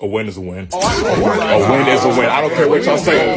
A win is a win. Oh, A win is a win. I don't care what y'all say.